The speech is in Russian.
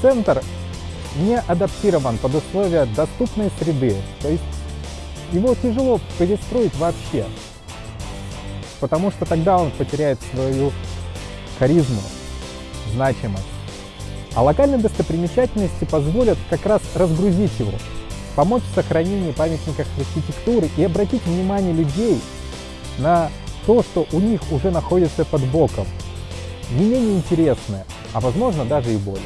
центр не адаптирован под условия доступной среды. То есть его тяжело перестроить вообще, потому что тогда он потеряет свою харизму, значимость. А локальные достопримечательности позволят как раз разгрузить его, помочь в сохранении памятников архитектуры и обратить внимание людей на то, что у них уже находится под боком. Не менее интересное, а возможно даже и более.